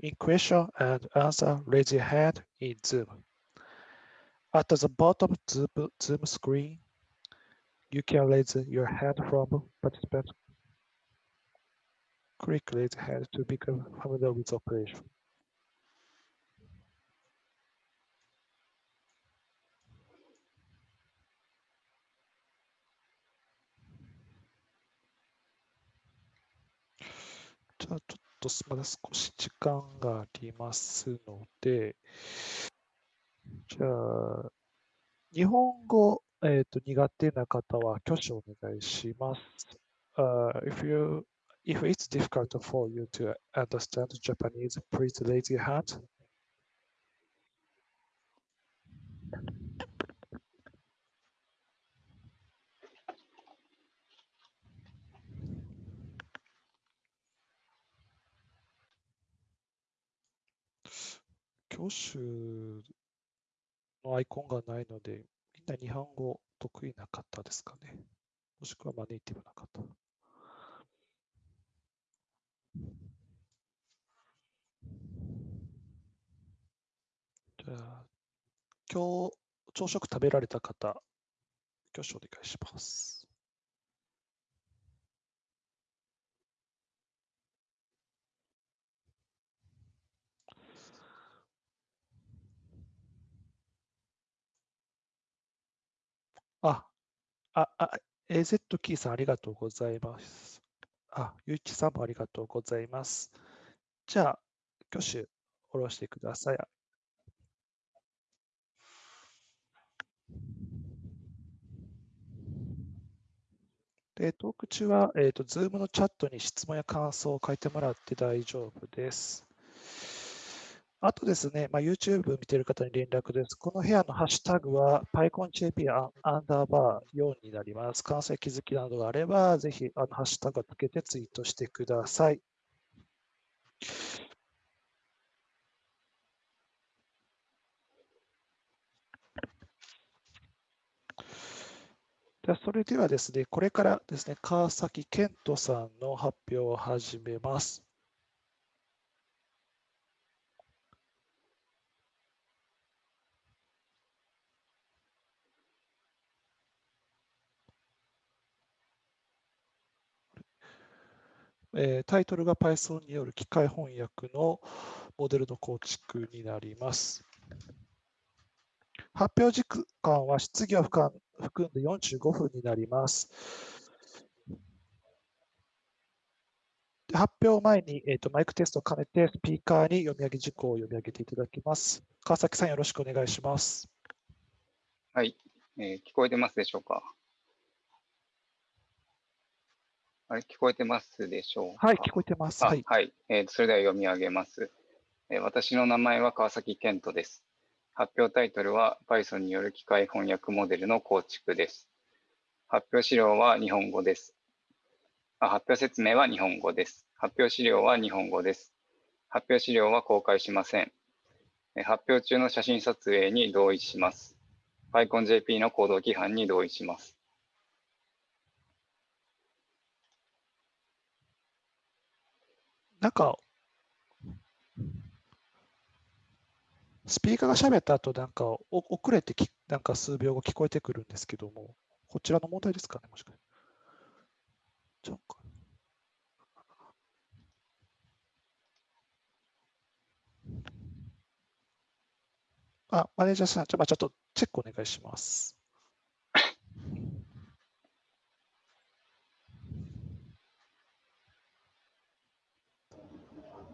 in question and answer, raise your hand in Zoom. At the bottom Zoom, Zoom screen, you can raise your hand from participant. Click raise hand to become familiar with operation. とまだ少し時間がありますので、じゃあ、日本語、えー、と苦手な方は挙手お願いします。Uh, if, you, if it's difficult for you to understand Japanese, please raise your hand. 挙手のアイコンがないので、みんな日本語得意な方ですかね。もしくはまあネイティブな方。じゃあ、今日朝食食べられた方、挙手お願いします。あ、あ、あ、AZ キーさんありがとうございます。あ、ゆういちさんもありがとうございます。じゃあ、挙手下ろしてください。で、トーク中は、えっ、ー、と、Zoom のチャットに質問や感想を書いてもらって大丈夫です。あとですね、まあ、YouTube 見てる方に連絡です。この部屋のハッシュタグは PyConJP アンダーバー4になります。関西気づきなどがあれば、ぜひあのハッシュタグをつけてツイートしてください。でそれではですね、これからですね、川崎健人さんの発表を始めます。えー、タイトルが Python による機械翻訳のモデルの構築になります。発表時間は質疑を含んで45分になります。発表前に、えーと、マイクテストを兼ねてスピーカーに読み上げ事項を読み上げていただきます。川崎さん、よろしくお願いします。はい、えー、聞こえてますでしょうか？あれ、聞こえてますでしょうか？はい、聞こえてます。はい。はい、えー、それでは読み上げます、えー、私の名前は川崎健人です。発表タイトルは Python による機械翻訳モデルの構築です。発表資料は日本語です。あ発表説明は日本語です。発表資料は日本語です。発表資料は公開しません。発表中の写真撮影に同意します。PyConJP の行動規範に同意します。なんか、スピーカーが喋った後、なんか遅れてき、なんか数秒後聞こえてくるんですけども、こちらの問題ですかね、もしかして。ちゃ。あ、マネージャーさん、ちょ,、まあ、ちょっとチェックお願いします。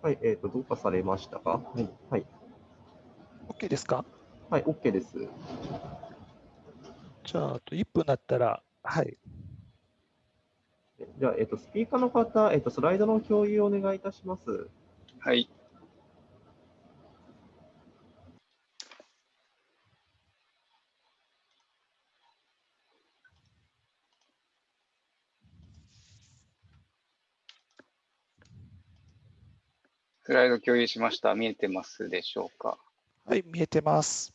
はい、えっ、ー、と、どうかされましたか？はい。はい。OK ですか？はい、OK です。じゃあ、あと1分だったら、はい。じゃあ、えっ、ー、と、スピーカーの方、えっ、ー、と、スライドの共有をお願いいたします。はい。スライド共有しました。見えてますでしょうか？はい、見えてます。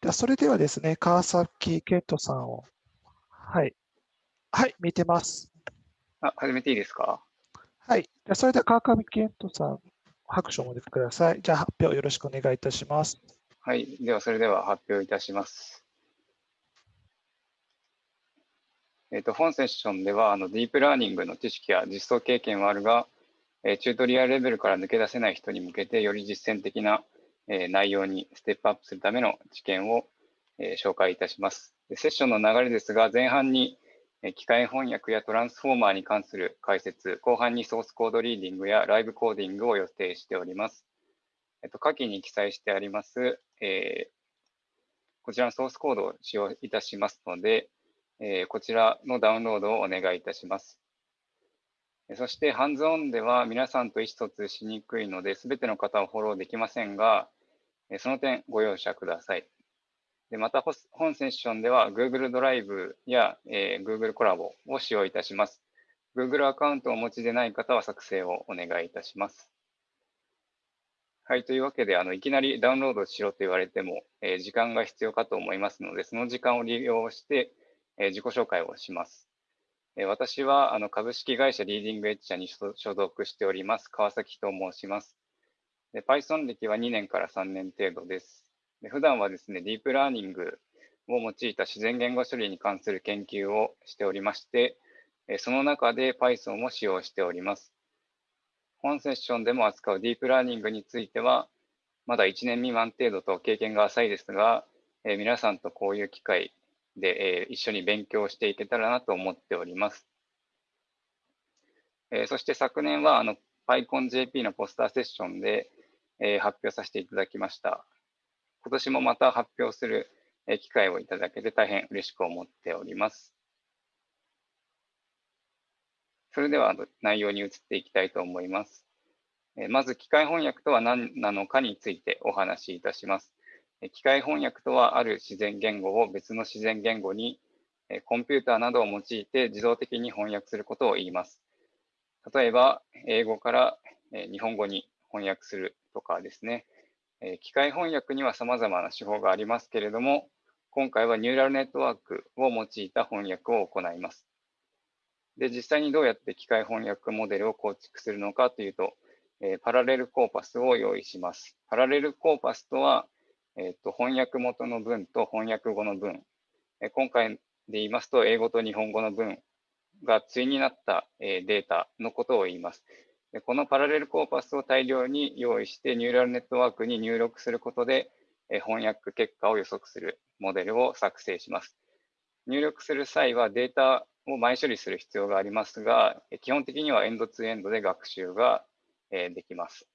ではそれではですね、川崎健人さんを。はい。はい、見えてます。あ、始めていいですか？はい。じゃあそれでは川上健人さん、拍手をお持ちください。じゃあ発表よろしくお願いいたします。はい。では、それでは発表いたします。えっと、本セッションでは、あの、ディープラーニングの知識や実装経験はあるが、えーチュートリアルレベルから抜け出せない人に向けて、より実践的な、えー内容にステップアップするための知見を、えー紹介いたします。でセッションの流れですが、前半に、え機械翻訳やトランスフォーマーに関する解説、後半にソースコードリーディングやライブコーディングを予定しております。えっと、下記に記載してあります、えこちらのソースコードを使用いたしますので、えーこちらのダウンロードをお願いいたします。そして、ハンズオンでは皆さんと意思疎通しにくいので、すべての方をフォローできませんが、その点ご容赦ください。でまた、本セッションでは Google ドライブや、えー Google コラボを使用いたします。Google アカウントをお持ちでない方は作成をお願いいたします。はい、というわけで、あのいきなりダウンロードしろと言われても、えー時間が必要かと思いますので、その時間を利用して、えー自己紹介をします。えー私はあの株式会社リーディングエッジ社に所属しております、川崎と申します。で Python 歴は2年から3年程度です。で普段はですね、ディープラーニングを用いた自然言語処理に関する研究をしておりまして、えその中で Python を使用しております。本セッションでも扱うディープラーニングについては、まだ1年未満程度と経験が浅いですが、え皆さんとこういう機会で、えー一緒に勉強していけたらなと思っております。えーそして昨年はあの PyConJP のポスターセッションで、えー発表させていただきました。今年もまた発表するえー機会をいただけて大変嬉しく思っております。それではあの内容に移っていきたいと思います。えーまず、機械翻訳とは何なのかについてお話しいたします。機械翻訳とは、ある自然言語を別の自然言語に、コンピューターなどを用いて自動的に翻訳することを言います。例えば、英語から日本語に翻訳するとかですね。機械翻訳には様々な手法がありますけれども、今回はニューラルネットワークを用いた翻訳を行います。で、実際にどうやって機械翻訳モデルを構築するのかというと、パラレルコーパスを用意します。パラレルコーパスとは、えーと翻訳元の文と翻訳後の文、え今回で言いますと、英語と日本語の文が対になった、えデータのことを言います。でこのパラレルコーパスを大量に用意して、ニューラルネットワークに入力することで、え翻訳結果を予測するモデルを作成します。入力する際はデータを前処理する必要がありますが、基本的にはエンドツーエンドで学習ができます。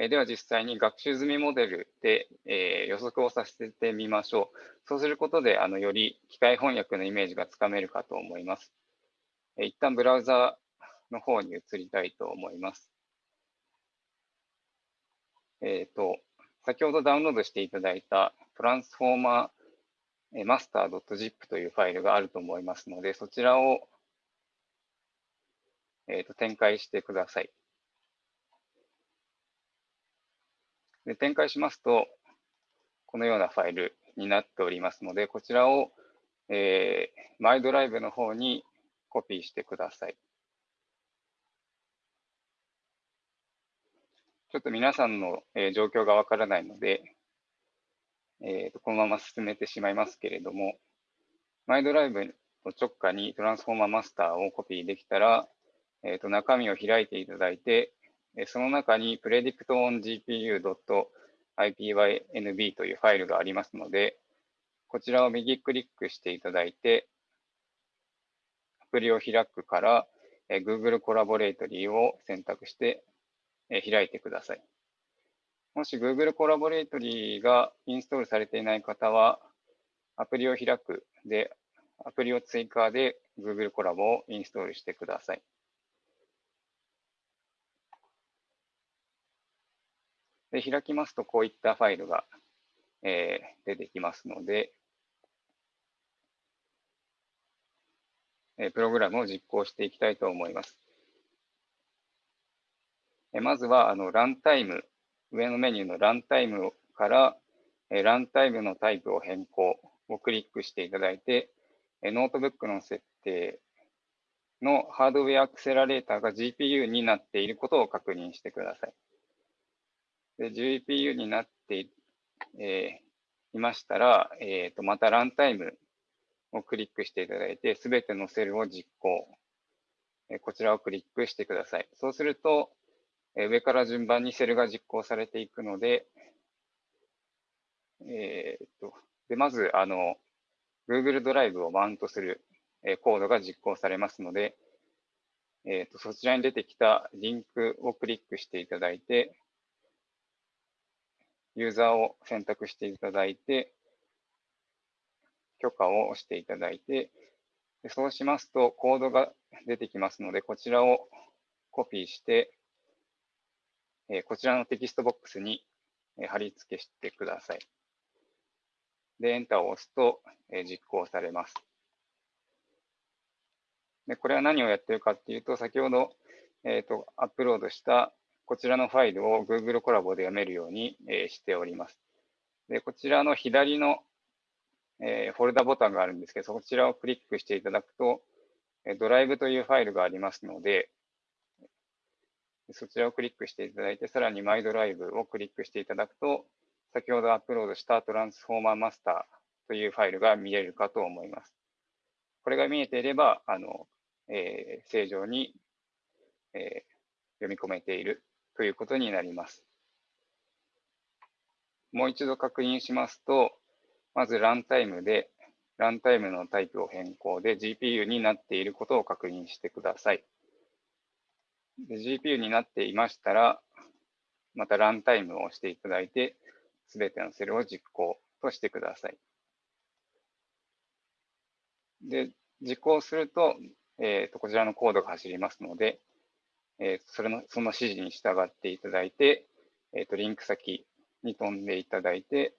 えでは実際に学習済みモデルで、え予測をさせてみましょう。そうすることで、あのより機械翻訳のイメージがつかめるかと思います。え一旦ブラウザの方に移りたいと思います。えっ、と、先ほどダウンロードしていただいたトランスフォーマー master.zip というファイルがあると思いますので、そちらをえーと展開してください。で展開しますと、このようなファイルになっておりますので、こちらを、えー、マイドライブの方にコピーしてください。ちょっと皆さんの、えー状況がわからないので、えーと、このまま進めてしまいますけれども、マイドライブの直下にトランスフォーマーマスターをコピーできたら、えーと中身を開いていただいて、その中に predictongpu.ipynb というファイルがありますので、こちらを右クリックしていただいて、アプリを開くから、Google コラボレートリーを選択して、開いてください。もし Google コラボレートリーがインストールされていない方は、アプリを開くで、アプリを追加で Google コラボをインストールしてください。で開きますと、こういったファイルが、えー出てきますので、えープログラムを実行していきたいと思います。えーまずは、あの、ランタイム、上のメニューのランタイムから、えーランタイムのタイプを変更をクリックしていただいて、えーノートブックの設定のハードウェアアクセラレーターが GPU になっていることを確認してください。で GPU になってい,、えー、いましたら、えーと、またランタイムをクリックしていただいて、すべてのセルを実行、えー、こちらをクリックしてください。そうすると、えー、上から順番にセルが実行されていくので、えーと、でまずあの Google ドライブをマウントする、えー、コードが実行されますので、えーとそちらに出てきたリンクをクリックしていただいて、ユーザーを選択していただいて、許可を押していただいて、そうしますとコードが出てきますので、こちらをコピーして、こちらのテキストボックスに貼り付けしてください。で、エンターを押すと実行されます。でこれは何をやってるかっていうと、先ほど、えーとアップロードしたこちらのファイルを Google コラボで読めるように、えしております。で、こちらの左の、えフォルダボタンがあるんですけど、そちらをクリックしていただくと、ドライブというファイルがありますので、そちらをクリックしていただいて、さらにマイドライブをクリックしていただくと、先ほどアップロードしたトランスフォーマーマスターというファイルが見れるかと思います。これが見えていれば、あのえー、正常に、えー、読み込めているということになります。もう一度確認しますと、まずランタイムで、ランタイムのタイプを変更で GPU になっていることを確認してください。GPU になっていましたら、またランタイムを押していただいて、すべてのセルを実行としてください。で、実行すると、えーとこちらのコードが走りますので、えー、それのその指示に従っていただいて、えーと、リンク先に飛んでいただいて、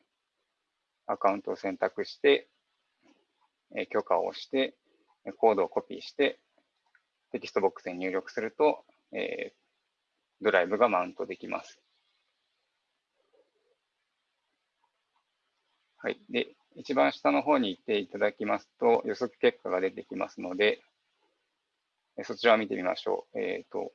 アカウントを選択して、えー、許可を押して、コードをコピーして、テキストボックスに入力すると、えー、ドライブがマウントできます。はい。で、一番下の方に行っていただきますと、予測結果が出てきますので、そちらを見てみましょう。えっ、ー、と、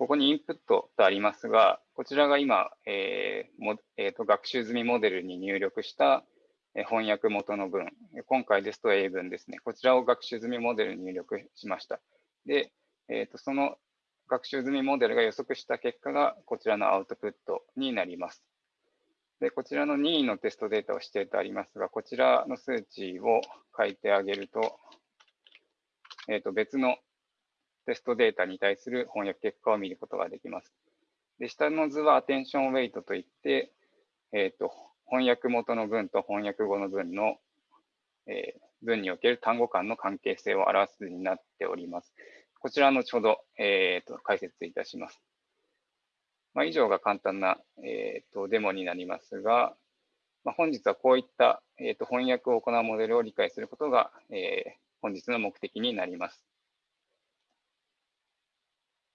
ここにインプットとありますが、こちらが今、えーもえーと、学習済みモデルに入力した翻訳元の文、今回ですと英文ですね。こちらを学習済みモデルに入力しました。で、えーと、その学習済みモデルが予測した結果がこちらのアウトプットになります。で、こちらの任意のテストデータを指定とありますが、こちらの数値を書いてあげると、えー、と別のテストデータに対する翻訳結果を見ることができます。で下の図はアテンションウェイトといって、えーと、翻訳元の文と翻訳後の文の、えー、文における単語間の関係性を表す図になっております。こちら後ほど、えーと、解説いたします。まあ、以上が簡単な、えーと、デモになりますが、まあ、本日はこういった、えーと、翻訳を行うモデルを理解することが、えー、本日の目的になります。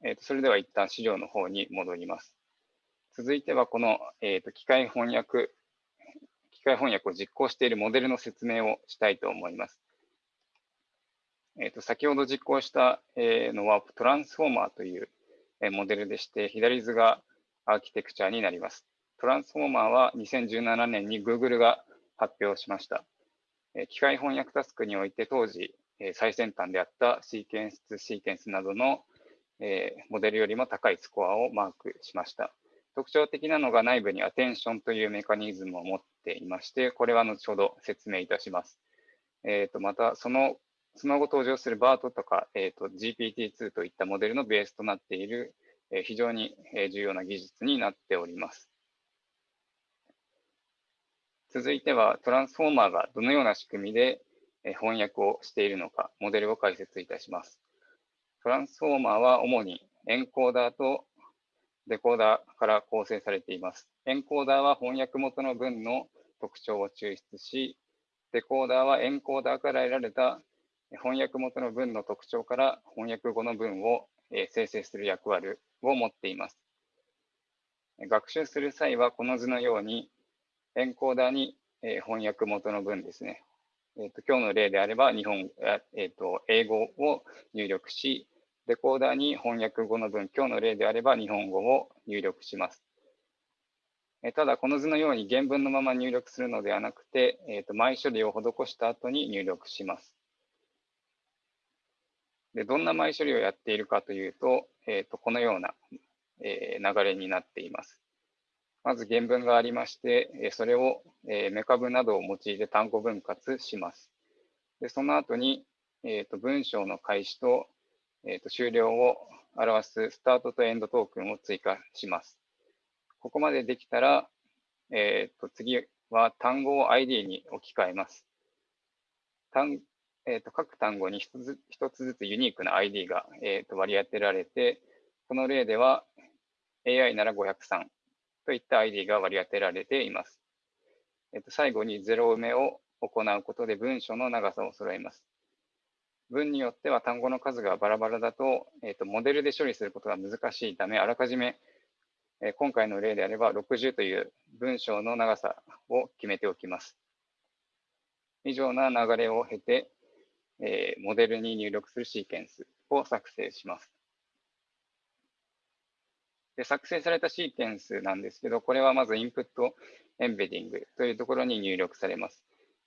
えーと、それでは一旦資料の方に戻ります。続いてはこの、えーと、機械翻訳、機械翻訳を実行しているモデルの説明をしたいと思います。えーと、先ほど実行した、えのはトランスフォーマーという、えモデルでして、左図がアーキテクチャになります。トランスフォーマーは2017年に Google が発表しました。え機械翻訳タスクにおいて当時、え最先端であったシーケンスシーケンスなどのえー、モデルよりも高いスコアをマークしました。特徴的なのが内部にアテンションというメカニズムを持っていまして、これは後ほど説明いたします。えー、とまた、そのその後登場する BART とか、えー、と GPT-2 といったモデルのベースとなっている、えー、非常に重要な技術になっております。続いては、トランスフォーマーがどのような仕組みで翻訳をしているのか、モデルを解説いたします。トランスフォーマーは主にエンコーダーとデコーダーから構成されています。エンコーダーは翻訳元の文の特徴を抽出し、デコーダーはエンコーダーから得られた翻訳元の文の特徴から翻訳後の文を生成する役割を持っています。学習する際はこの図のようにエンコーダーに翻訳元の文ですね、えーと、今日の例であれば日本、えーと、英語を入力し、レコーダーに翻訳後の文、今日の例であれば日本語を入力します。えただ、この図のように原文のまま入力するのではなくて、えーと、前処理を施した後に入力します。でどんな前処理をやっているかというと、えー、とこのような、えー、流れになっています。まず原文がありまして、それをメカブなどを用いて単語分割します。でその後に、えー、と文章の開始と,、えー、と終了を表すスタートとエンドトークンを追加します。ここまでできたら、えー、と次は単語を ID に置き換えます。単えー、と各単語に1つ一つずつユニークな ID が、えー、と割り当てられて、この例では AI なら503といった ID が割り当てられています。えっと、最後にゼロ埋めを行うことで文章の長さを揃えます。文によっては単語の数がバラバラだと、えっと、モデルで処理することが難しいため、あらかじめ、え今回の例であれば60という文章の長さを決めておきます。以上な流れを経て、えモデルに入力するシーケンスを作成します。で作成されたシーケンスなんですけど、これはまずインプットエンベディングというところに入力されます。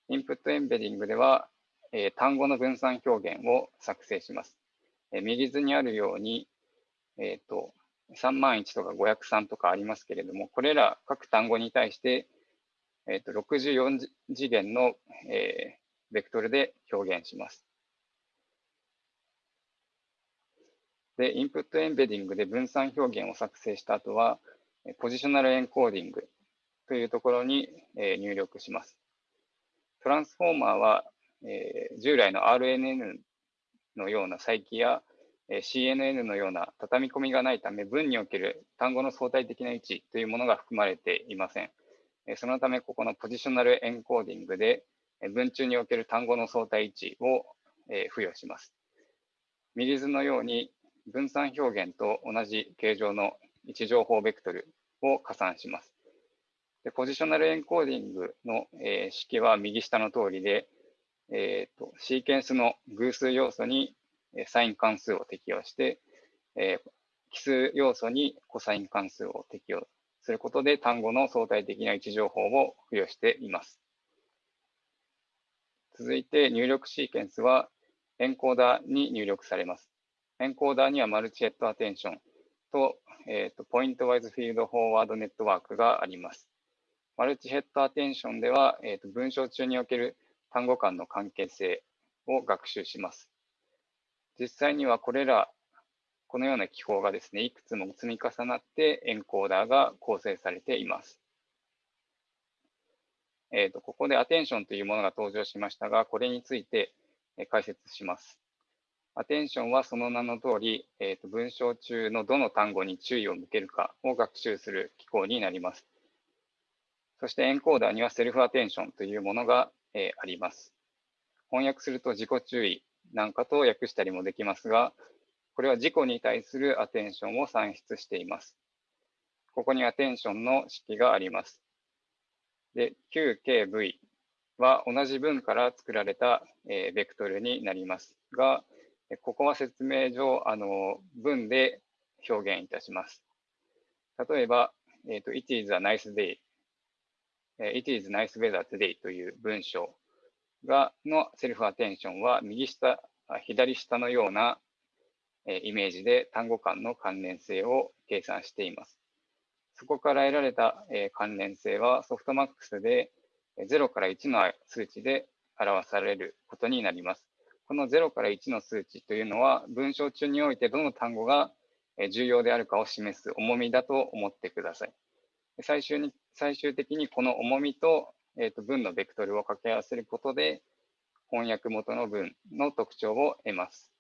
インプットエンベディングでは、えー、単語の分散表現を作成します。えー、右図にあるように、えーと、3万1とか503とかありますけれども、これら各単語に対して、えーと、64次元の、えー、ベクトルで表現します。で、インプットエンベディングで分散表現を作成した後は、ポジショナルエンコーディングというところに入力します。トランスフォーマーは、え従来の RNN のような再起や CNN のような畳み込みがないため、文における単語の相対的な位置というものが含まれていません。そのため、ここのポジショナルエンコーディングでえ文中における単語の相対位置をえ付与します。右図のように分散表現と同じ形状の位置情報ベクトルを加算します。でポジショナルエンコーディングの、えー、式は右下の通りで、えーと、シーケンスの偶数要素にサイン関数を適用して、えー、奇数要素にコサイン関数を適用することで単語の相対的な位置情報を付与しています。続いて入力シーケンスはエンコーダーに入力されます。エンコーダーにはマルチヘッドアテンションと,、えーと、ポイントワイズフィールドフォーワードネットワークがあります。マルチヘッドアテンションでは、えーと、文章中における単語間の関係性を学習します。実際にはこれら、このような記法がですね、いくつも積み重なってエンコーダーが構成されています。えーとここでアテンションというものが登場しましたが、これについて解説します。アテンションはその名の通り、えーと、文章中のどの単語に注意を向けるかを学習する機構になります。そしてエンコーダーにはセルフアテンションというものが、え、あります。翻訳すると自己注意なんかと訳したりもできますが、これは自己に対するアテンションを算出しています。ここにアテンションの式があります。で、QKV は同じ文から作られた、え、ベクトルになりますが、ここは説明上、あの文で表現いたします。例えば、えーと、It is a nice day, It is nice weather today という文章がのセルフアテンションは右下、左下のようなイメージで単語間の関連性を計算しています。そこから得られた関連性はソフトマックスで0から1の数値で表されることになります。この0から1の数値というのは、文章中においてどの単語が重要であるかを示す重みだと思ってください。最終に最終的にこの重みと,、えー、と文のベクトルを掛け合わせることで、翻訳元の文の特徴を得ます。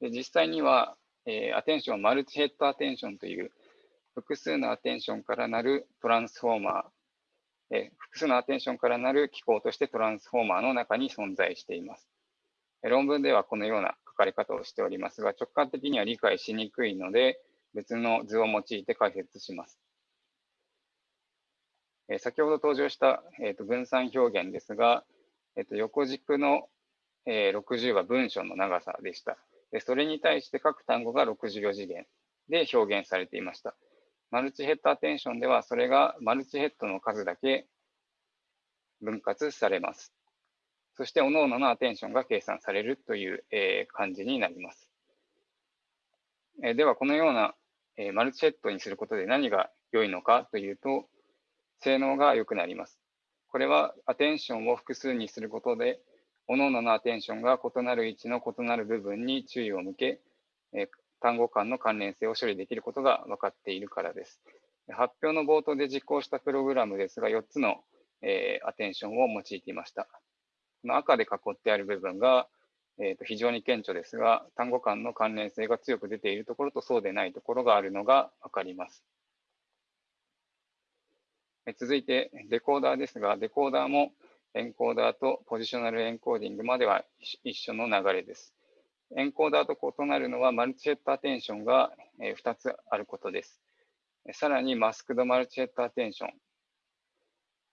で実際には、えー、アテンション、マルチヘッドアテンションという複数のアテンションからなるトランスフォーマーえ複数のアテンションからなる機構としてトランスフォーマーの中に存在しています。論文ではこのような書かれ方をしておりますが、直感的には理解しにくいので、別の図を用いて解説します。えー先ほど登場した、えーと分散表現ですが、えーと横軸の、えー60は文章の長さでした。でそれに対して各単語が64次元で表現されていました。マルチヘッドアテンションではそれがマルチヘッドの数だけ分割されます。そして、各々のアテンションが計算されるという、え感じになります。えでは、このような、えーマルチヘッドにすることで何が良いのかというと、性能が良くなります。これはアテンションを複数にすることで、各々のアテンションが異なる位置の異なる部分に注意を向け、え単語間の関連性を処理できることが分かっているからです。発表の冒頭で実行したプログラムですが、4つの、えーアテンションを用いていました。この赤で囲ってある部分が、えーと非常に顕著ですが、単語間の関連性が強く出ているところとそうでないところがあるのが分かります。続いて、デコーダーですが、デコーダーもエンコーダーとポジショナルエンコーディングまでは一緒の流れです。エンコーダーと異なるのは、マルチヘッドアテンションが2つあることです。さらに、マスクドマルチヘッドアテンション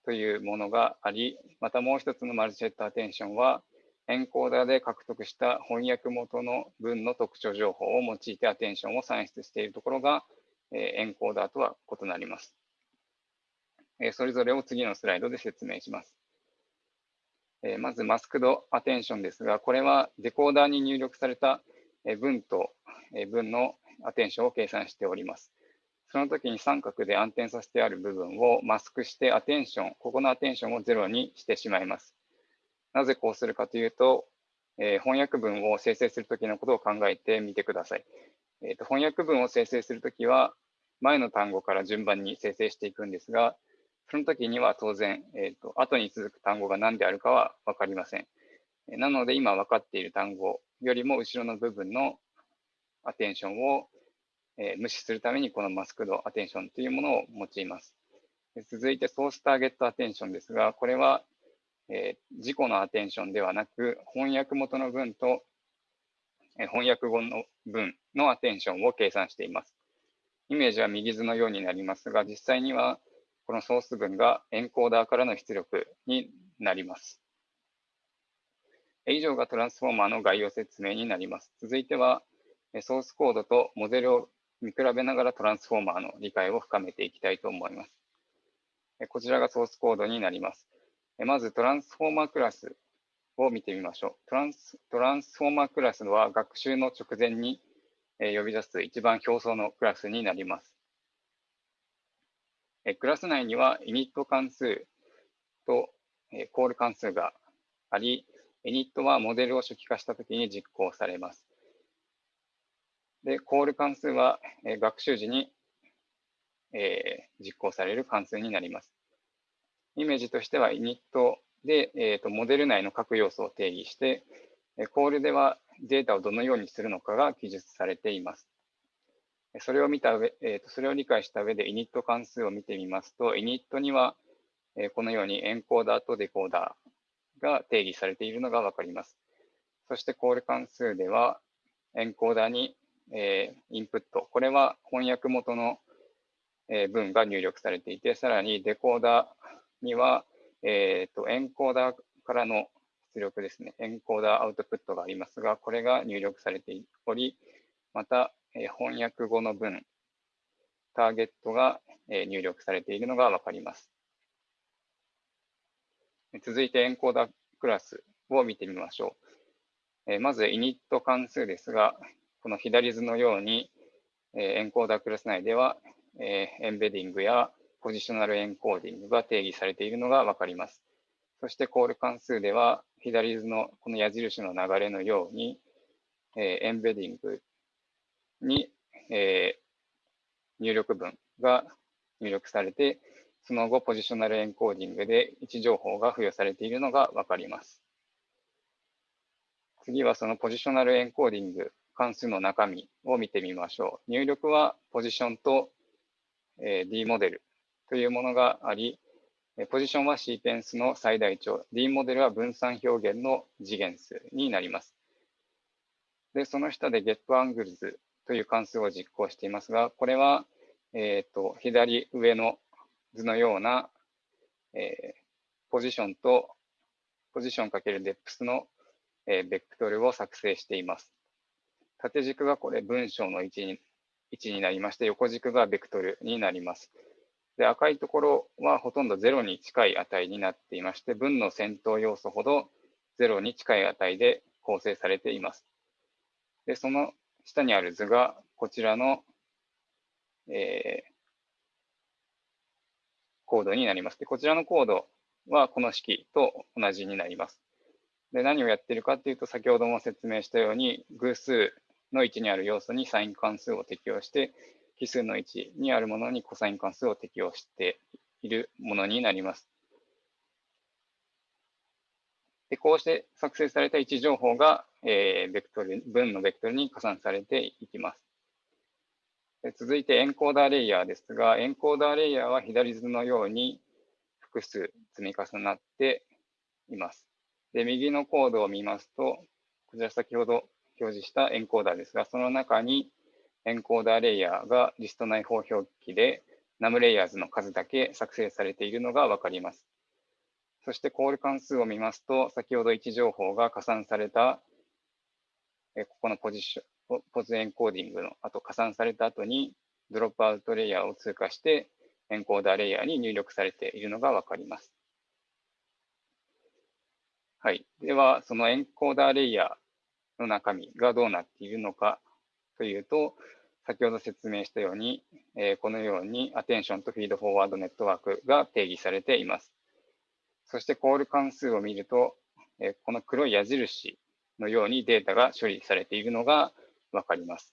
というものがあり、またもう一つのマルチヘッドアテンションは、エンコーダーで獲得した翻訳元の文の特徴情報を用いてアテンションを算出しているところが、えエンコーダーとは異なります。えそれぞれを次のスライドで説明します。えまず、マスクドアテンションですが、これはデコーダーに入力された文と文のアテンションを計算しております。その時に三角で暗転させてある部分をマスクしてアテンション、ここのアテンションをゼロにしてしまいます。なぜこうするかというと、えー翻訳文を生成するときのことを考えてみてください。えーと翻訳文を生成するときは、前の単語から順番に生成していくんですが、その時には当然、えーと後に続く単語が何であるかは分かりません。なので、今分かっている単語よりも後ろの部分のアテンションを、えー無視するために、このマスクドアテンションというものを用います。続いて、ソースターゲットアテンションですが、これは、えー自己のアテンションではなく、翻訳元の文と、えー翻訳後の文のアテンションを計算しています。イメージは右図のようになりますが、実際にはこのソース文がエンコーダーからの出力になります。以上がトランスフォーマーの概要説明になります。続いては、ソースコードとモデルを見比べながらトランスフォーマーの理解を深めていきたいと思います。こちらがソースコードになります。まずトランスフォーマークラスを見てみましょう。トランストランスフォーマークラスは学習の直前に呼び出す一番表層のクラスになります。クラス内には init 関数とコール関数があり、init はモデルを初期化したときに実行されます。で、コール関数は学習時に実行される関数になります。イメージとしては init で、えーとモデル内の各要素を定義して、えコールではデータをどのようにするのかが記述されています。それを見た上、えーとそれを理解した上で init 関数を見てみますと、init には、えこのようにエンコーダーとデコーダーが定義されているのがわかります。そしてコール関数では、エンコーダーに、えインプット、これは翻訳元のえ文が入力されていて、さらにデコーダーには、えーとエンコーダーからの出力ですね、エンコーダーアウトプットがありますが、これが入力されており、また、えー翻訳後の文、ターゲットが、えー入力されているのがわかります。続いてエンコーダークラスを見てみましょう。えーまず、init 関数ですが、この左図のように、えーエンコーダークラス内では、えーエンベディングやポジショナルエンコーディングが定義されているのがわかります。そしてコール関数では、左図のこの矢印の流れのように、えーエンベディングに、えー入力文が入力されて、その後、ポジショナルエンコーディングで位置情報が付与されているのがわかります。次はそのポジショナルエンコーディング関数の中身を見てみましょう。入力はポジションと、えー D モデルというものがあり、ポジションはシーケンスの最大値、D モデルは分散表現の次元数になります。で、その下で getAngles という関数を実行していますが、これは、えーと左上の図のようなえー、ポジションとポジションかけるデプスの、えー、ベクトルを作成しています。縦軸がこれ文章の位置に位置になりまして、横軸がベクトルになります。で赤いところはほとんど0に近い値になっていまして、文の先頭要素ほど0に近い値で構成されています。で、その下にある図がこちらの、えー、コードになります。で、こちらのコードはこの式と同じになります。で、何をやっているかというと、先ほども説明したように、偶数の位置にある要素にサイン関数を適用して、奇数の位置にあるものにコサイン関数を適用しているものになります。でこうして作成された位置情報が、えー、ベクトル文のベクトルに加算されていきます。で続いてエンコーダーレイヤーですが、エンコーダーレイヤーは左図のように複数積み重なっています。で右のコードを見ますと、こちら先ほど表示したエンコーダーですが、その中にエンコーダーレイヤーがリスト内包表記で num レイヤーズの数だけ作成されているのがわかります。そしてコール関数を見ますと、先ほど位置情報が加算された、ここのポジション、ポズエンコーディングの後、加算された後にドロップアウトレイヤーを通過してエンコーダーレイヤーに入力されているのがわかります。はい。では、そのエンコーダーレイヤーの中身がどうなっているのかというと、先ほど説明したように、えー、このようにアテンションとフィードフォワードネットワークが定義されています。そしてコール関数を見ると、えー、この黒い矢印のようにデータが処理されているのがわかります。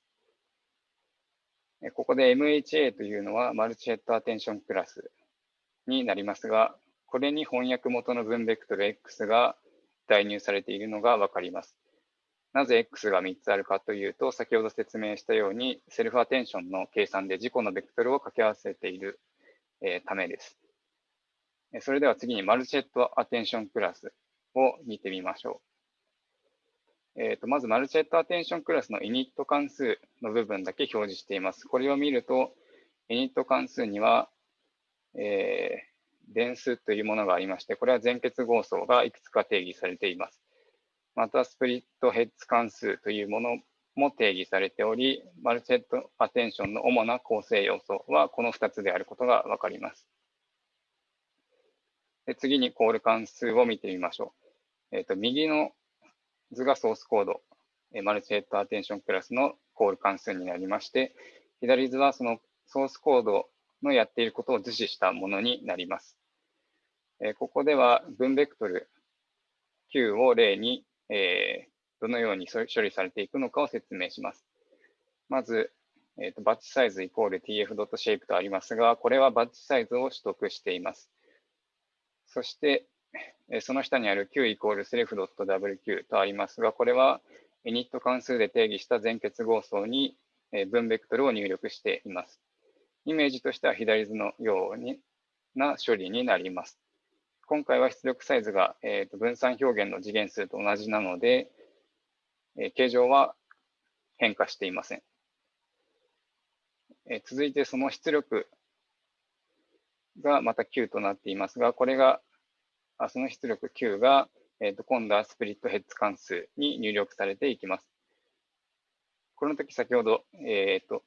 ここで MHA というのはマルチヘッドアテンションクラスになりますが、これに翻訳元の分ベクトル X が代入されているのがわかります。なぜ X が3つあるかというと、先ほど説明したように、セルフアテンションの計算で自己のベクトルを掛け合わせている、え、ためです。それでは次にマルチェットアテンションクラスを見てみましょう。えーと、まずマルチェットアテンションクラスのイニット関数の部分だけ表示しています。これを見ると、イニット関数には、えー、電数というものがありまして、これは全結合層がいくつか定義されています。またスプリットヘッズ関数というものも定義されており、マルチヘッドアテンションの主な構成要素はこの2つであることがわかります。で次にコール関数を見てみましょう。え、ー、と右の図がソースコード、マルチヘッドアテンションクラスのコール関数になりまして、左図はそのソースコードのやっていることを図示したものになります。えここでは分ベクトル Q を例にえー、どのように処理されていくのかを説明します。まず、えーと、バッチサイズイコール tf.shape とありますが、これはバッチサイズを取得しています。そして、えその下にある q イコール self.wq とありますが、これは init 関数で定義した全結合層に分ベクトルを入力しています。イメージとしては左図のような処理になります。今回は出力サイズが、えー、と分散表現の次元数と同じなので、えー、形状は変化していません。えー、続いてその出力がまた9となっていますが、これが、あその出力9が、えー、と今度はスプリットヘッズ関数に入力されていきます。この時先ほど、えー、と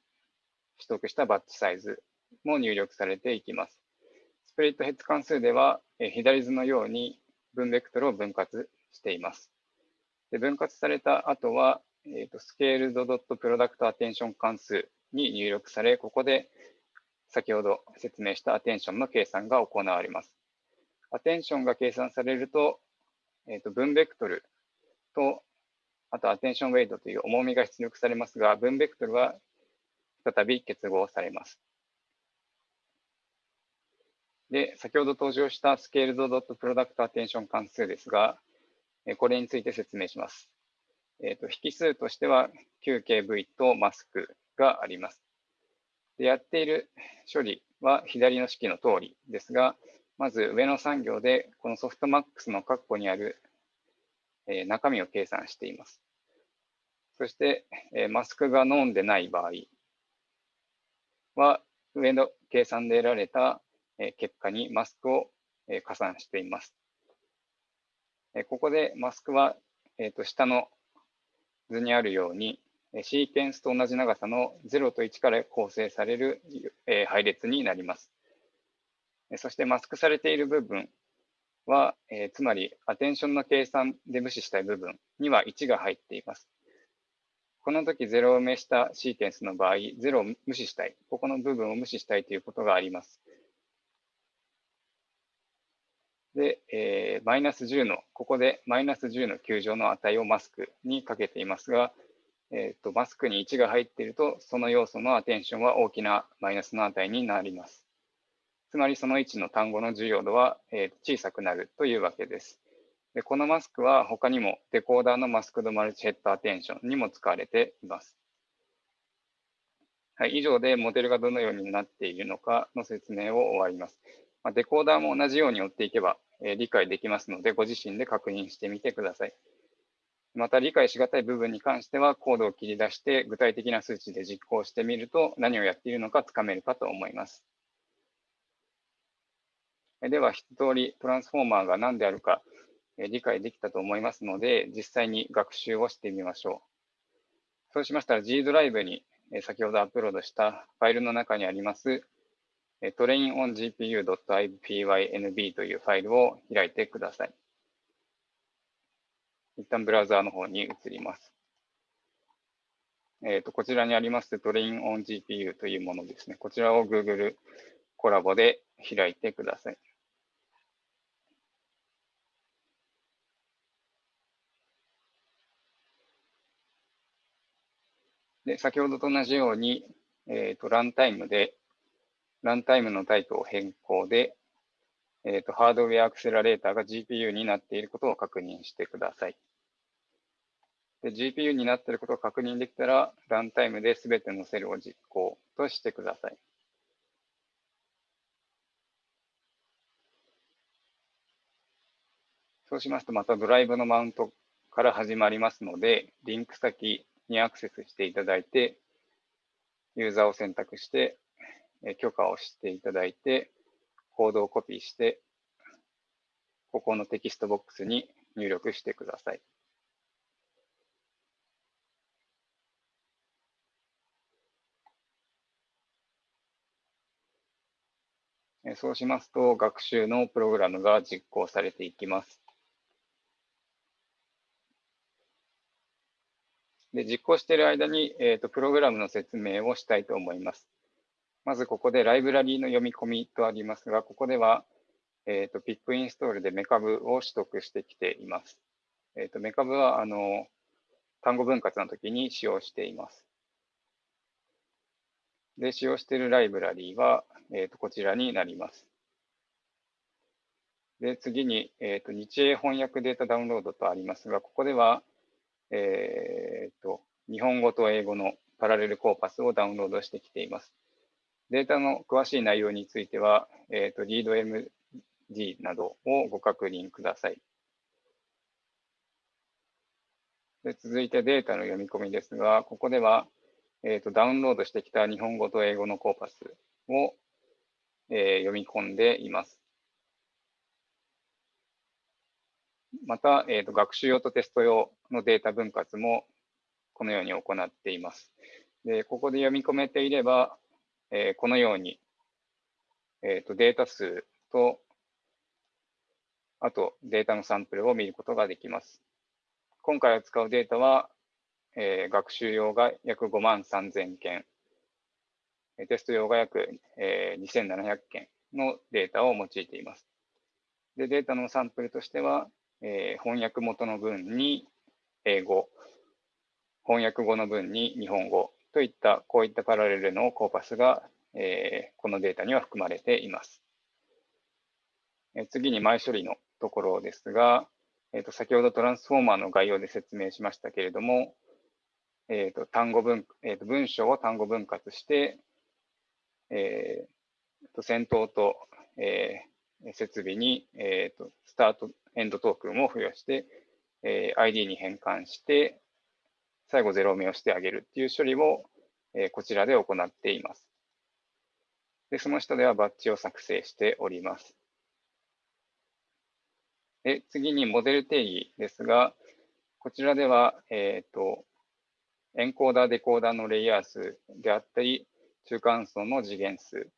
取得したバッチサイズも入力されていきます。スプリットヘッズ関数では、左図のように分ベクトルを分割しています。で分割された後は、えーと、スケールドドットプロダクトアテンション関数に入力され、ここで先ほど説明したアテンションの計算が行われます。アテンションが計算されると、えーと、分ベクトルと、あとアテンションウェイトという重みが出力されますが、分ベクトルは再び結合されます。で、先ほど登場したスケールドドットプロダクトアテンション関数ですが、これについて説明します。えーと、引数としては QKV とマスクがあります。でやっている処理は左の式の通りですが、まず上の産業でこのソフトマックスの括弧にある、え、中身を計算しています。そして、え、マスクがノンでない場合は、上の計算で得られた結果にマスクを加算しています。ここでマスクは、えー、と下の図にあるように、シーケンスと同じ長さの0と1から構成される、配列になります。そしてマスクされている部分は、えつまりアテンションの計算で無視したい部分には1が入っています。この時0を埋めしたシーケンスの場合、0を無視したい、ここの部分を無視したいということがあります。で、え、マイナス10の、ここでマイナス10の球状の値をマスクにかけていますが、えーと、マスクに1が入っていると、その要素のアテンションは大きなマイナスの値になります。つまりその1の単語の重要度は、えー、小さくなるというわけです。でこのマスクは他にもデコーダーのマスクドマルチヘッドアテンションにも使われています。はい、以上でモデルがどのようになっているのかの説明を終わります。まあ、デコーダーも同じように追っていけば、理解できますので、ご自身で確認してみてください。また理解しがたい部分に関しては、コードを切り出して具体的な数値で実行してみると何をやっているのかつかめるかと思います。では、一通りトランスフォーマーが何であるか理解できたと思いますので、実際に学習をしてみましょう。そうしましたら G ドライブに先ほどアップロードしたファイルの中にありますトレイン on gpu.ipynb というファイルを開いてください。一旦ブラウザーの方に移ります。えーと、こちらにありますトレイン on GPU というものですね。こちらを Google コラボで開いてください。で先ほどと同じように、えーと、ランタイムでランタイムのタイプを変更で、えーと、ハードウェアアクセラレーターが GPU になっていることを確認してください。で GPU になっていることを確認できたら、ランタイムで全てのセルを実行としてください。そうしますと、またドライブのマウントから始まりますので、リンク先にアクセスしていただいて、ユーザーを選択して、許可をしていただいて、コードをコピーして、ここのテキストボックスに入力してください。そうしますと、学習のプログラムが実行されていきます。で実行している間に、えーと、プログラムの説明をしたいと思います。まずここでライブラリーの読み込みとありますが、ここでは、えーと、ピックインストールでメカブを取得してきています。えーと、メカブはあの単語分割の時に使用しています。で、使用しているライブラリーは、えー、とこちらになります。で、次に、えー、と日英翻訳データダウンロードとありますが、ここでは、えー、と、日本語と英語のパラレルコーパスをダウンロードしてきています。データの詳しい内容については、えー、と、ReadMD などをご確認ください。で続いてデータの読み込みですが、ここでは、えーと、ダウンロードしてきた日本語と英語のコーパスを、えー、読み込んでいます。また、えーと、学習用とテスト用のデータ分割もこのように行っています。でここで読み込めていれば、えー、このように、えーと、データ数と、あとデータのサンプルを見ることができます。今回扱うデータは、えー、学習用が約5万3000件、テスト用が約、えー、2700件のデータを用いています。でデータのサンプルとしては、えー、翻訳元の文に英語、翻訳後の文に日本語といったこういったパラレルのコーパスが、えー、このデータには含まれています。えー、次に前処理のところですが、えーと、先ほどトランスフォーマーの概要で説明しましたけれども、えーと単語文えーと、文章を単語分割して、えーと、先頭と、えー、設備に、えーとスタートエンドトークンを付与して、えー、ID に変換して、最後0目をしてあげるっていう処理を、え、こちらで行っています。で、その下ではバッジを作成しております。で次にモデル定義ですが、こちらでは、えーと、エンコーダー、デコーダーのレイヤー数であったり、中間層の次元数、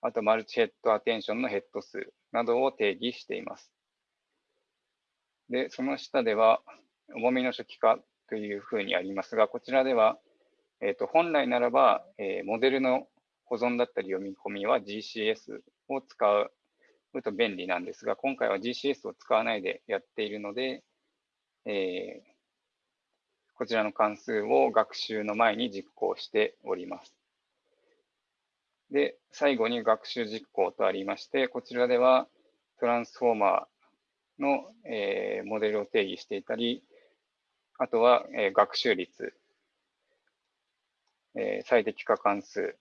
あとマルチヘッドアテンションのヘッド数などを定義しています。で、その下では、重みの初期化というふうにありますが、こちらでは、えーと、本来ならば、えー、モデルの保存だったり読み込みは GCS を使うと便利なんですが、今回は GCS を使わないでやっているので、えー、こちらの関数を学習の前に実行しております。で、最後に学習実行とありまして、こちらではトランスフォーマーの、えー、モデルを定義していたり、あとは、えー、学習率、えー、最適化関数、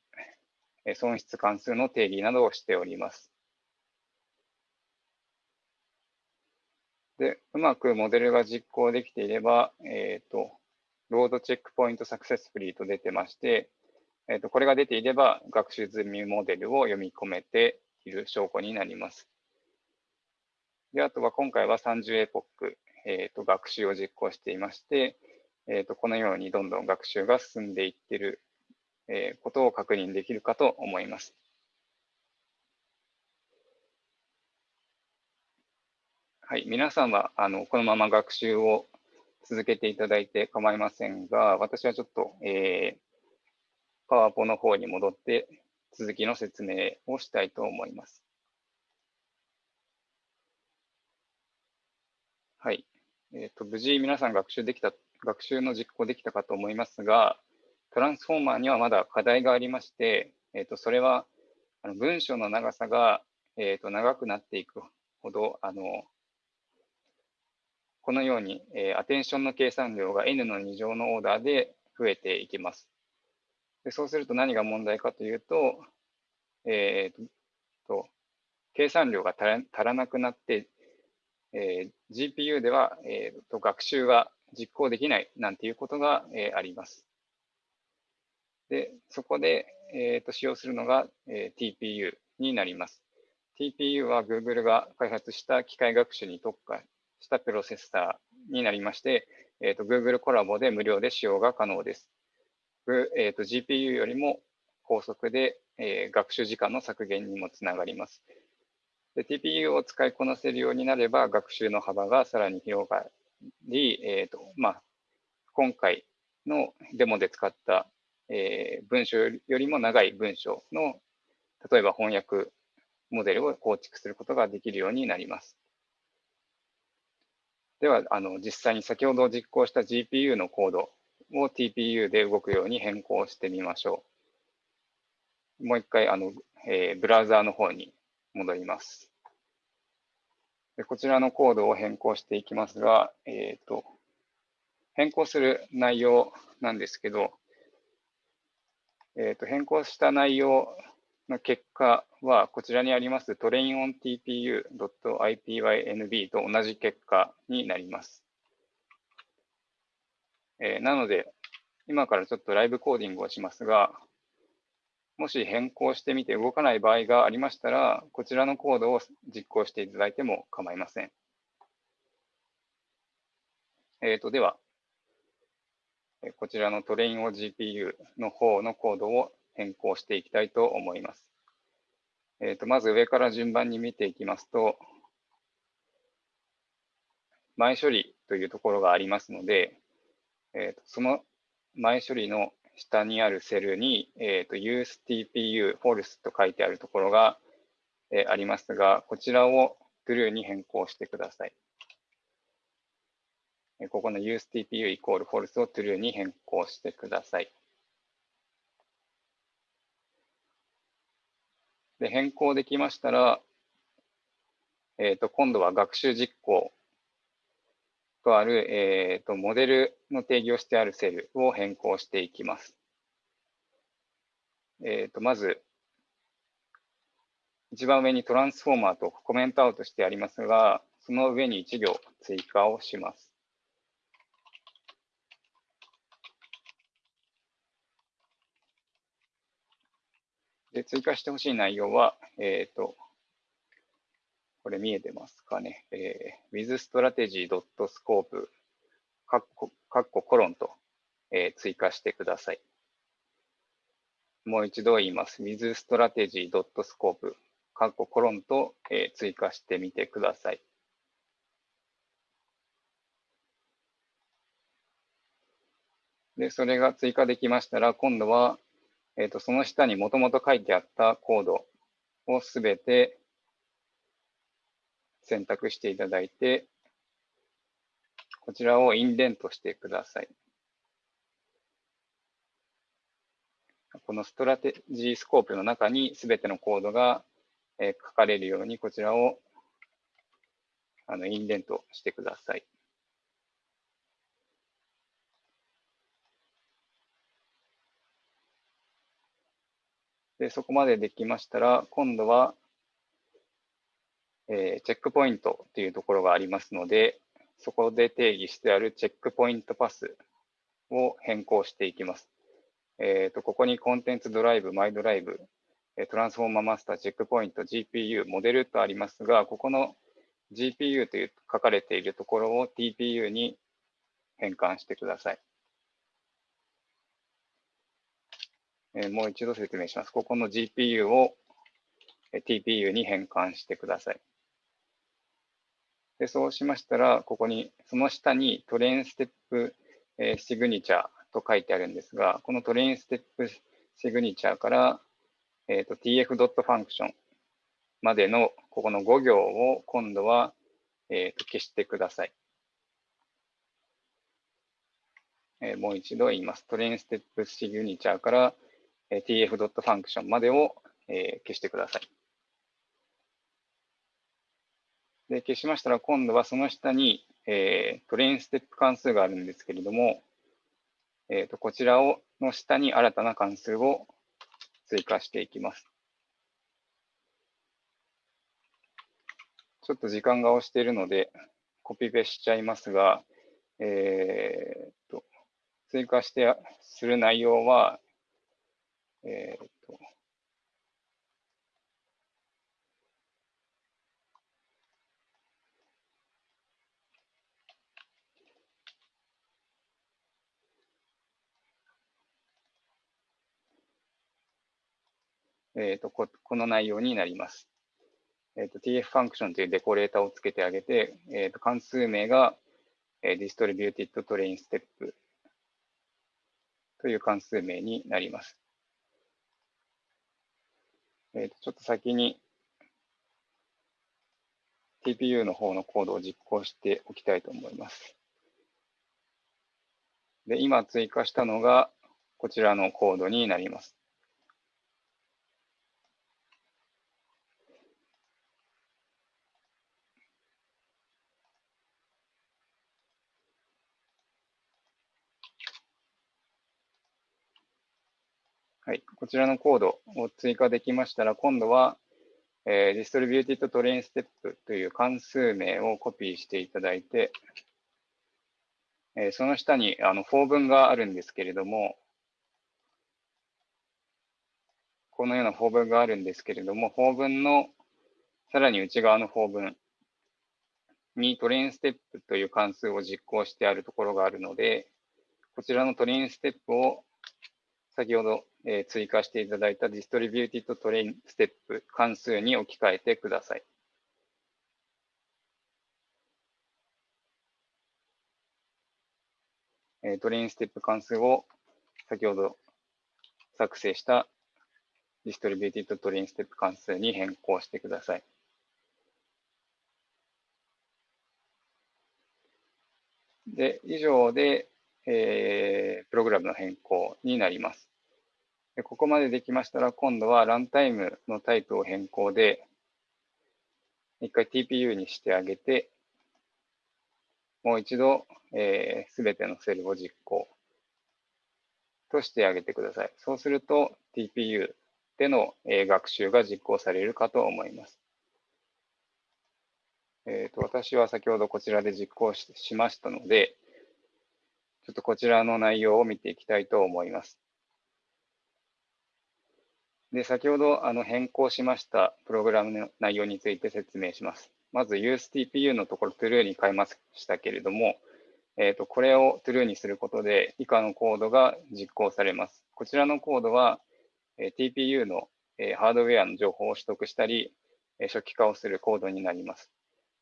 え損失関数の定義などをしております。で、うまくモデルが実行できていれば、えっ、ー、と、ロードチェックポイントサクセスフリーと出てまして、えっ、ー、と、これが出ていれば、学習済みモデルを読み込めている証拠になります。で、あとは今回は30エポック、え、ー、と、学習を実行していまして、えっ、と、このようにどんどん学習が進んでいっているえ、ことを確認できるかと思います。はい、皆さんはあのこのまま学習を続けていただいて構いませんが、私はちょっと、えー、パワポの方に戻って続きの説明をしたいと思います。はい。え、ー、と、無事皆さん学習できた、学習の実行できたかと思いますが、トランスフォーマーにはまだ課題がありまして、えー、とそれはあの文章の長さが、えー、と長くなっていくほど、あのこのように、えー、アテンションの計算量が n の2乗のオーダーで増えていきます。でそうすると何が問題かというと、えーと、計算量が足らなくなって、えー、GPU では、えーと学習が実行できないなんていうことが、えー、あります。で、そこで、えー、と使用するのが、えー、TPU になります。TPU は Google が開発した機械学習に特化したプロセッサーになりまして、えー、と Google コラボで無料で使用が可能です。えー、と GPU よりも高速で、えー、学習時間の削減にもつながります。で TPU を使いこなせるようになれば、学習の幅がさらに広がり、えーとまあ、今回のデモで使ったえー、文章よりも長い文章の、例えば翻訳モデルを構築することができるようになります。では、あの実際に先ほど実行した GPU のコードを TPU で動くように変更してみましょう。もう一回、あのえー、ブラウザーの方に戻ります。でこちらのコードを変更していきますが、えーと変更する内容なんですけど、えー、と変更した内容の結果は、こちらにあります trainOnTPU.ipynb と同じ結果になります。えー、なので、今からちょっとライブコーディングをしますが、もし変更してみて動かない場合がありましたら、こちらのコードを実行していただいても構いません。えー、とでは、こちらのトレインを GPU の方のコードを変更していきたいと思います。えー、とまず上から順番に見ていきますと、前処理というところがありますので、えー、とその前処理の下にあるセルに、えー、と useTPU false と書いてあるところが、えー、ありますが、こちらを true に変更してください。ここの useTPU イコール false を true に変更してください。で変更できましたら、えー、と今度は学習実行とある、えー、とモデルの定義をしてあるセルを変更していきます。えー、とまず、一番上にトランスフォーマーとコメントアウトしてありますが、その上に1行追加をします。で追加してほしい内容は、えっ、ー、と、これ見えてますかね。えー、withstrategy.scope カッコカッココロンと、えー、追加してください。もう一度言います。withstrategy.scope カッココロンと、えー、追加してみてください。で、それが追加できましたら、今度は、えーと、その下にもともと書いてあったコードをすべて選択していただいて、こちらをインデントしてください。このストラテジースコープの中にすべてのコードが書かれるように、こちらをあのインデントしてください。で、そこまでできましたら、今度は、えー、チェックポイントというところがありますので、そこで定義してあるチェックポイントパスを変更していきます。えーと、ここにコンテンツドライブ、マイドライブ、トランスフォーマーマスター、チェックポイント、GPU、モデルとありますが、ここの GPU という書かれているところを TPU に変換してください。えー、もう一度説明します。ここの GPU を TPU に変換してください。で、そうしましたら、ここに、その下にトレインステップ、えー、シグニチャーと書いてあるんですが、このトレインステップシグニチャーから、えーと、tf.function までのここの5行を今度は、えーと、消してください。えー、もう一度言います。トレインステップシグニチャーから、えー、tf.function までを、えー、消してください。で、消しましたら、今度はその下に、えー、トレインステップ関数があるんですけれども、えーと、こちらをの下に新たな関数を追加していきます。ちょっと時間が押しているので、コピペしちゃいますが、えーと、追加してする内容は、えーえーと、ここの内容になります。えーと、tf ファンクションというデコレーターをつけてあげて、えーと、関数名が、えー、distributed train step という関数名になります。えーと、ちょっと先に TPU の方のコードを実行しておきたいと思います。で、今追加したのがこちらのコードになります。はい、こちらのコードを追加できましたら、今度は、えー、distributed train step という関数名をコピーしていただいて、えー、その下にあの法文があるんですけれども、このような法文があるんですけれども、法文のさらに内側の法文にトレインステップという関数を実行してあるところがあるので、こちらのトレインステップを先ほどえ、追加していただいた Distributed Train Step 関数に置き換えてください。え、トレインステップ関数を先ほど作成した Distributed Train Step 関数に変更してください。で、以上で、えー、プログラムの変更になります。でここまでできましたら、今度はランタイムのタイプを変更で、一回 TPU にしてあげて、もう一度、す、えー、てのセルを実行としてあげてください。そうすると TPU での、えー、学習が実行されるかと思います。えーと、私は先ほどこちらで実行ししましたので、ちょっとこちらの内容を見ていきたいと思います。で、先ほどあの変更しましたプログラムの内容について説明します。まず UseTPU のところ True に変えましたけれども、えーと、これを True にすることで以下のコードが実行されます。こちらのコードは、えー、TPU の、えー、ハードウェアの情報を取得したり、えー、初期化をするコードになります。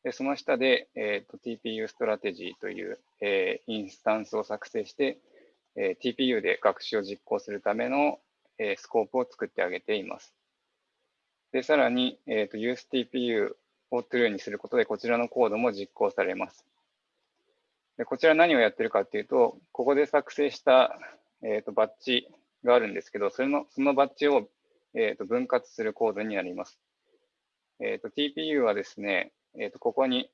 でその下で、えーと、TPU ストラテジーという、えー、インスタンスを作成して、えー、TPU で学習を実行するための、えー、スコープを作ってあげています。で、さらに、えーと、UseTPU を True にすることで、こちらのコードも実行されます。でこちら何をやってるかっていうと、ここで作成した、えーと、バッジがあるんですけど、それのそのバッジを、えーと、分割するコードになります。えーと、TPU はですね、えー、とここに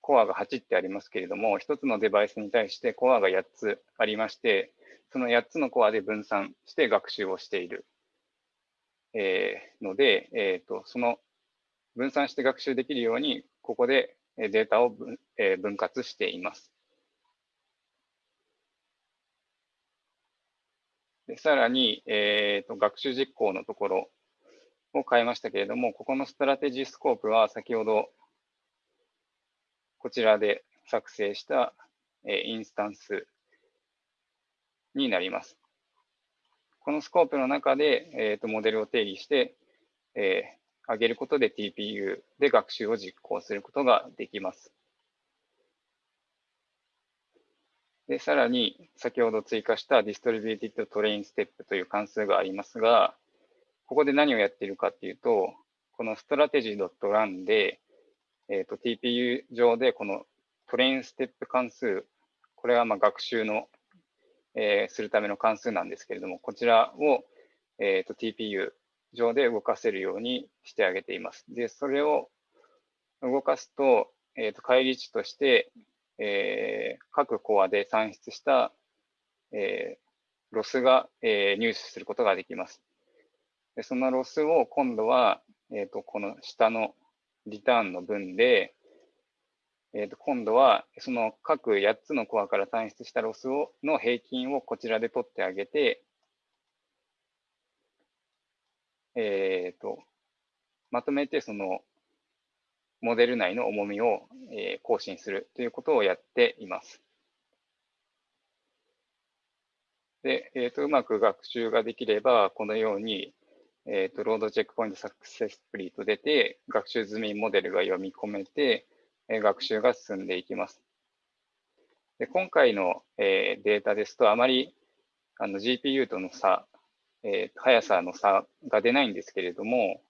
コアが8ってありますけれども、1つのデバイスに対してコアが8つありまして、その8つのコアで分散して学習をしている、えー、ので、えーと、その分散して学習できるように、ここでデータを分,、えー、分割しています。でさらに、えーと、学習実行のところを変えましたけれども、ここのストラテジースコープは先ほどこちらで作成した、インスタンスになります。このスコープの中で、えーと、モデルを定義して、えー、上げることで TPU で学習を実行することができます。で、さらに先ほど追加した Distributed Train Step という関数がありますが、ここで何をやっているかっていうと、この strategy.run で、えーと、TPU 上でこのトレインステップ関数、これはまあ学習の、えー、するための関数なんですけれども、こちらを、えーと、TPU 上で動かせるようにしてあげています。で、それを動かすと、えーと、返り値として、えー、各コアで算出した、えー、ロスが、えー、入手することができます。でそのロスを今度は、えーと、この下のリターンの文で、えー、と今度はその各8つのコアから算出したロスをの平均をこちらで取ってあげて、えー、とまとめてそのモデル内の重みを、えー、更新するということをやっています。で、えーと、うまく学習ができれば、このように、えーと、ロードチェックポイントサクセスプリーと出て、学習済みモデルが読み込めて、学習が進んでいきます。で今回の、えー、データですと、あまりあの GPU との差、えー、速さの差が出ないんですけれども、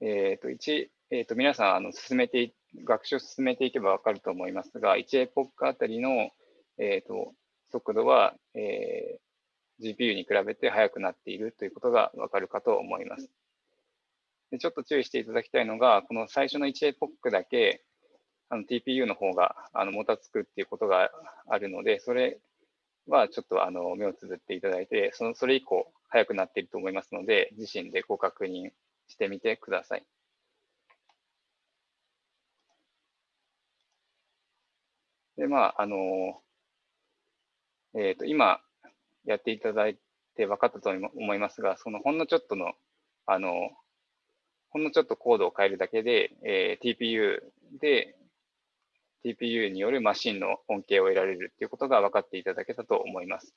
えーと、1えーと、皆さんあの進めて学習を進めていけば分かると思いますが、1エポックあたりの、えーと、速度は、えー、GPU に比べて速くなっているということが分かるかと思います。でちょっと注意していただきたいのが、この最初の1エポックだけあの TPU の方があのもたつくっていうことがあるので、それはちょっとあの目をつぶっていただいて、そのそれ以降速くなっていると思いますので、自身でご確認してみてください。で、まあ、あの、えっ、ー、と、今やっていただいて分かったと思いますが、そのほんのちょっとの、あの、ほんのちょっとコードを変えるだけで、えー、TPU で、TPU によるマシンの恩恵を得られるということが分かっていただけたと思います。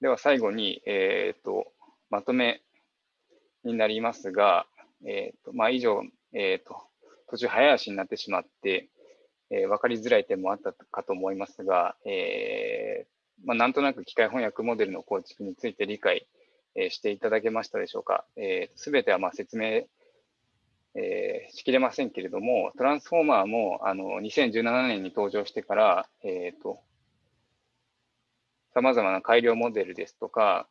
では最後に、え、ー、と、まとめになりますが、えっ、ー、と、まあ、以上、えっ、と、途中早足になってしまって、えー、分かりづらい点もあったかと思いますが、えー、まあ、なんとなく機械翻訳モデルの構築について理解、えー、していただけましたでしょうか。す、べ、てはま説明、えしきれませんけれども、トランスフォーマーもあの2017年に登場してから、えーと、さまざまな改良モデルですとか、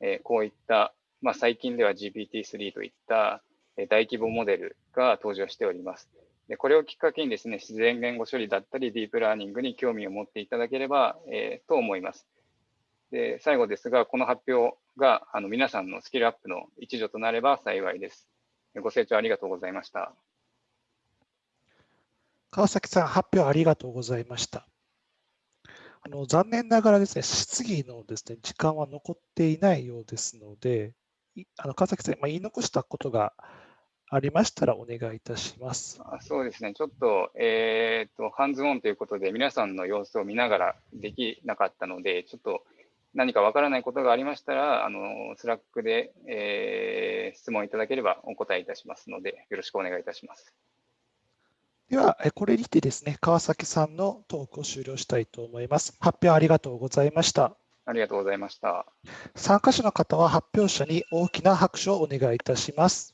えこういった、まあ、最近では GPT-3 といった大規模モデルが登場しております。でこれをきっかけにですね、自然言語処理だったり、ディープラーニングに興味を持っていただければ、えー、と思います。で最後ですが、この発表があの皆さんのスキルアップの一助となれば幸いです。ご清聴ありがとうございました。川崎さん、発表ありがとうございました。あの残念ながらですね、質疑のですね時間は残っていないようですので、あの川崎さん、まあ、言い残したことがありましたらお願いいたします。あそうですね、ちょっと、えー、と、ハンズオンということで、皆さんの様子を見ながらできなかったので、ちょっと何かわからないことがありましたら、あの、スラックで、えー質問いただければお答えいたしますので、よろしくお願いいたします。では、えこれにてですね、川崎さんのトークを終了したいと思います。発表ありがとうございました。ありがとうございました。参加者の方は発表者に大きな拍手をお願いいたします。